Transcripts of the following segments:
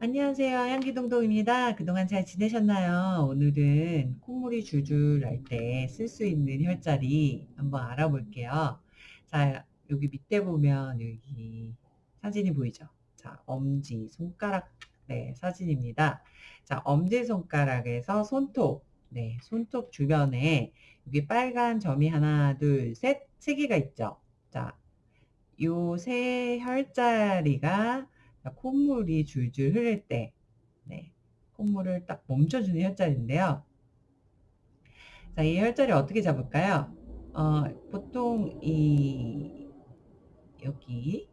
안녕하세요. 향기동동입니다. 그동안 잘 지내셨나요? 오늘은 콧물이 줄줄 날 때 쓸 수 있는 혈자리 한번 알아볼게요. 자, 여기 밑에 보면 여기 사진이 보이죠? 자, 엄지, 손가락, 네, 사진입니다. 자, 엄지 손가락에서 손톱, 네, 손톱 주변에 여기 빨간 점이 하나, 둘, 셋, 세 개가 있죠? 자, 요 세 혈자리가 콧물이 줄줄 흐를 때 네, 콧물을 딱 멈춰주는 혈자리인데요. 자, 이 혈자리 어떻게 잡을까요? 어, 보통 이 여기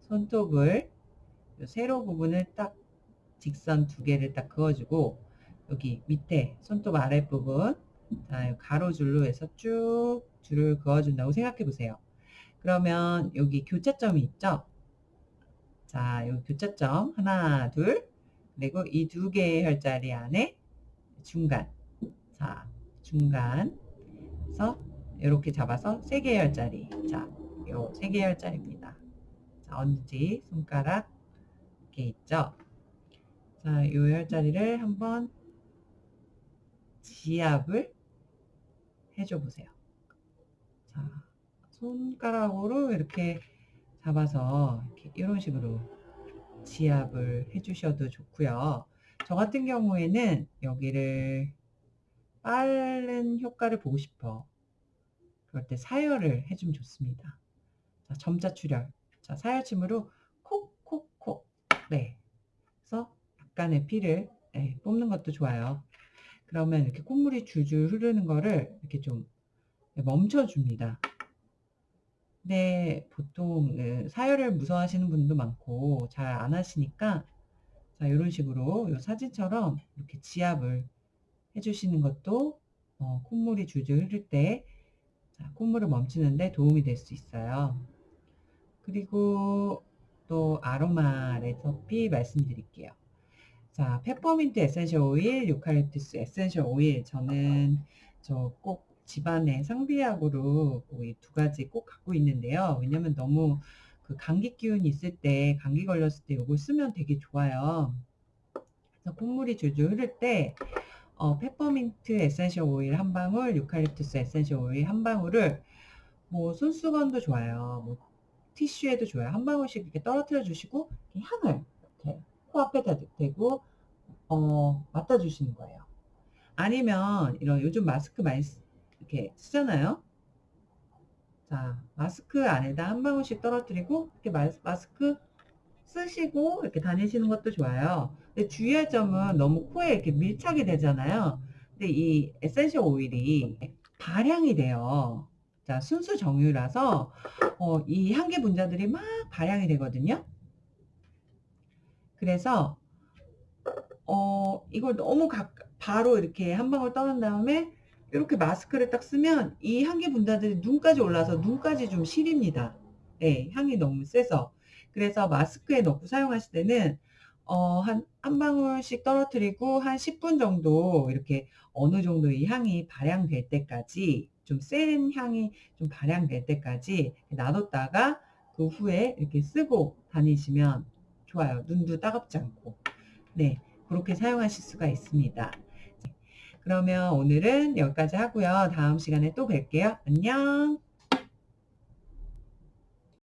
손톱을 요 세로 부분을 딱 직선 두 개를 딱 그어주고 여기 밑에 손톱 아랫부분 자, 가로줄로 해서 쭉 줄을 그어준다고 생각해 보세요. 그러면 여기 교차점이 있죠? 자, 여기 교차점 하나, 둘, 그리고 이 두 개의 혈자리 안에 중간, 자, 중간에서 이렇게 잡아서 세 개의 혈자리, 자, 요 세 개의 혈자리입니다. 자, 엄지, 손가락 이렇게 있죠. 자, 요 혈자리를 한번 지압을 해줘 보세요. 자, 손가락으로 이렇게 잡아서 이런 식으로 지압을 해주셔도 좋고요. 저 같은 경우에는 여기를 빠른 효과를 보고 싶어. 그럴 때 사열을 해주면 좋습니다. 자, 점자 출혈. 자, 사열침으로 콕콕콕. 네. 그래서 약간의 피를 네, 뽑는 것도 좋아요. 그러면 이렇게 콧물이 줄줄 흐르는 거를 이렇게 좀 멈춰줍니다. 근데 보통 그 사열을 무서워하시는 분도 많고 잘 안 하시니까 자 이런 식으로 이 사진처럼 이렇게 지압을 해주시는 것도 어, 콧물이 줄줄 흐를 때 자, 콧물을 멈추는데 도움이 될 수 있어요. 그리고 또 아로마 레시피 말씀드릴게요. 자, 페퍼민트 essential oil, 유칼립투스 essential oil 저는 저 꼭 집안에 상비약으로 이 두 가지 꼭 갖고 있는데요. 왜냐면 너무 그 감기 기운이 있을 때 감기 걸렸을 때 이걸 쓰면 되게 좋아요. 그래서 콧물이 줄줄 흐를 때 어, 페퍼민트 essential oil 한 방울, 유칼립투스 essential oil 한 방울을 뭐 손수건도 좋아요. 뭐 티슈에도 좋아요. 한 방울씩 이렇게 떨어뜨려 주시고 향을 이렇게 코앞에다 대고 어, 맡아 주시는 거예요. 아니면 이런 요즘 마스크 많이 이렇게 쓰잖아요. 자, 마스크 안에다 한 방울씩 떨어뜨리고 이렇게 마스크 쓰시고 이렇게 다니시는 것도 좋아요. 근데 주의할 점은 너무 코에 이렇게 밀착이 되잖아요. 근데 이 essential oil이 발향이 돼요. 자, 순수 정유라서 어, 이 향기 분자들이 막 발향이 되거든요. 그래서 어, 이걸 너무 가, 바로 이렇게 한 방울 떨군 다음에 이렇게 마스크를 딱 쓰면 이 향기 분자들이 눈까지 올라서 눈까지 좀 시립니다. 네, 향이 너무 세서. 그래서 마스크에 넣고 사용하실 때는 어, 한, 한 방울씩 떨어뜨리고 한 10분 정도 이렇게 어느 정도 이 향이 발향될 때까지 좀 센 향이 좀 발향될 때까지 놔뒀다가 그 후에 이렇게 쓰고 다니시면 좋아요. 눈도 따갑지 않고. 네, 그렇게 사용하실 수가 있습니다. 그러면 오늘은 여기까지 하고요. 다음 시간에 또 뵐게요. 안녕.